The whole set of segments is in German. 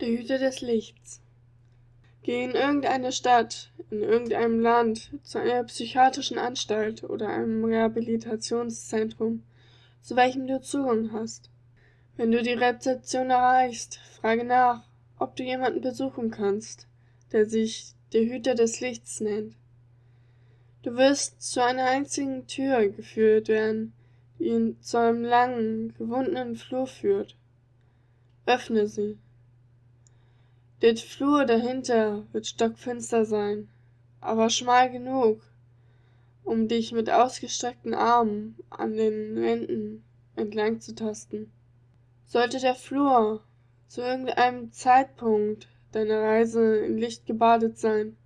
Der Hüter des Lichts. Geh in irgendeine Stadt, in irgendeinem Land, zu einer psychiatrischen Anstalt oder einem Rehabilitationszentrum, zu welchem du Zugang hast. Wenn du die Rezeption erreichst, frage nach, ob du jemanden besuchen kannst, der sich der Hüter des Lichts nennt. Du wirst zu einer einzigen Tür geführt werden, die ihn zu einem langen, gewundenen Flur führt. Öffne sie. Der Flur dahinter wird stockfinster sein, aber schmal genug, um dich mit ausgestreckten Armen an den Wänden entlang zu tasten. Sollte der Flur zu irgendeinem Zeitpunkt deiner Reise in Licht gebadet sein,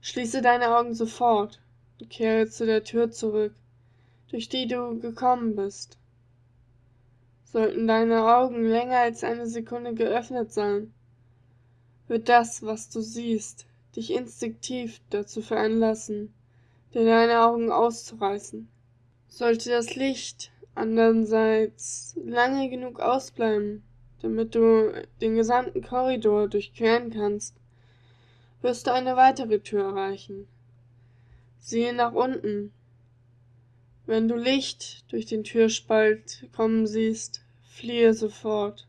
schließe deine Augen sofort und kehre zu der Tür zurück, durch die du gekommen bist. Sollten deine Augen länger als eine Sekunde geöffnet sein, wird das, was du siehst, dich instinktiv dazu veranlassen, dir deine Augen auszureißen. Sollte das Licht andererseits lange genug ausbleiben, damit du den gesamten Korridor durchqueren kannst, wirst du eine weitere Tür erreichen. Siehe nach unten. Wenn du Licht durch den Türspalt kommen siehst, fliehe sofort.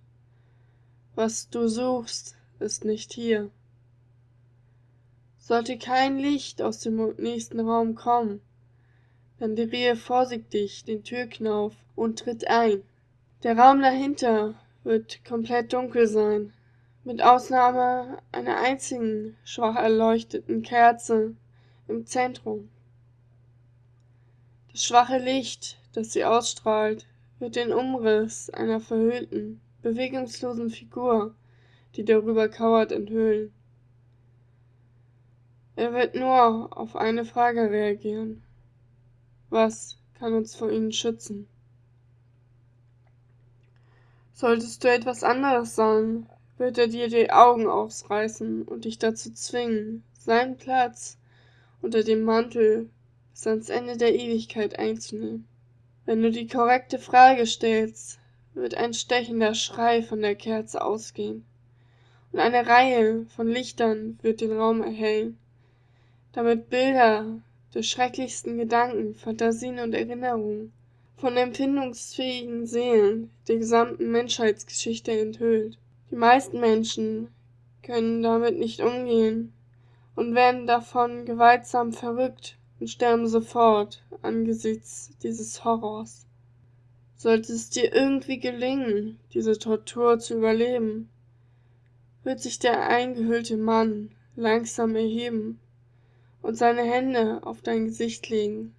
Was du suchst, ist nicht hier. Sollte kein Licht aus dem nächsten Raum kommen, dann drehe vorsichtig den Türknauf und tritt ein. Der Raum dahinter wird komplett dunkel sein, mit Ausnahme einer einzigen schwach erleuchteten Kerze im Zentrum. Das schwache Licht, das sie ausstrahlt, wird den Umriss einer verhüllten, bewegungslosen Figur die darüber kauert, enthüllen. Er wird nur auf eine Frage reagieren. Was kann uns vor ihnen schützen? Solltest du etwas anderes sagen, wird er dir die Augen ausreißen und dich dazu zwingen, seinen Platz unter dem Mantel bis ans Ende der Ewigkeit einzunehmen. Wenn du die korrekte Frage stellst, wird ein stechender Schrei von der Kerze ausgehen und eine Reihe von Lichtern wird den Raum erhellen, damit Bilder der schrecklichsten Gedanken, Fantasien und Erinnerungen von empfindungsfähigen Seelen der gesamten Menschheitsgeschichte enthüllt. Die meisten Menschen können damit nicht umgehen und werden davon gewaltsam verrückt und sterben sofort angesichts dieses Horrors. Sollte es dir irgendwie gelingen, diese Tortur zu überleben, wird sich der eingehüllte Mann langsam erheben und seine Hände auf dein Gesicht legen,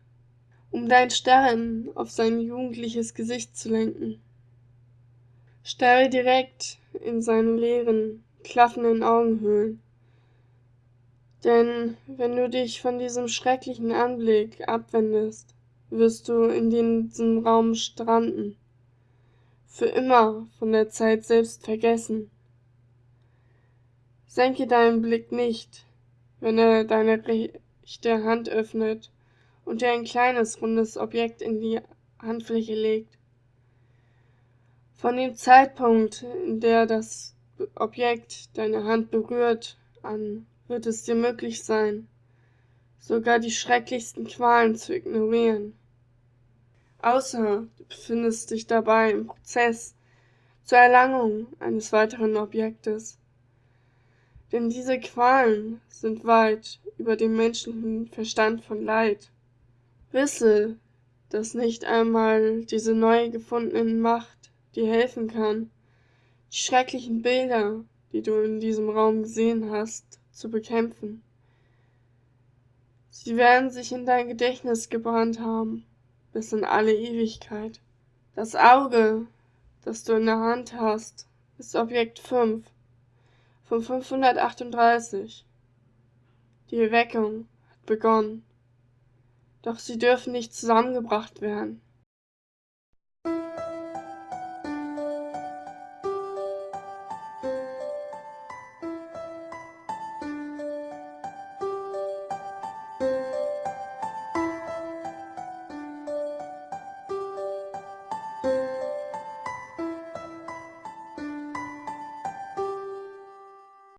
um dein Starren auf sein jugendliches Gesicht zu lenken. Starre direkt in seine leeren, klaffenden Augenhöhlen. Denn wenn du dich von diesem schrecklichen Anblick abwendest, wirst du in diesem Raum stranden, für immer von der Zeit selbst vergessen. Senke deinen Blick nicht, wenn er deine rechte Hand öffnet und dir ein kleines, rundes Objekt in die Handfläche legt. Von dem Zeitpunkt, in der das Objekt deine Hand berührt, an wird es dir möglich sein, sogar die schrecklichsten Qualen zu ignorieren. Außer du befindest dich dabei im Prozess zur Erlangung eines weiteren Objektes denn diese Qualen sind weit über dem menschlichen Verstand von Leid. Wisse, dass nicht einmal diese neu gefundene Macht dir helfen kann, die schrecklichen Bilder, die du in diesem Raum gesehen hast, zu bekämpfen. Sie werden sich in dein Gedächtnis gebrannt haben, bis in alle Ewigkeit. Das Auge, das du in der Hand hast, ist Objekt 5 von 538. Die Erweckung hat begonnen. Doch sie dürfen nicht zusammengebracht werden.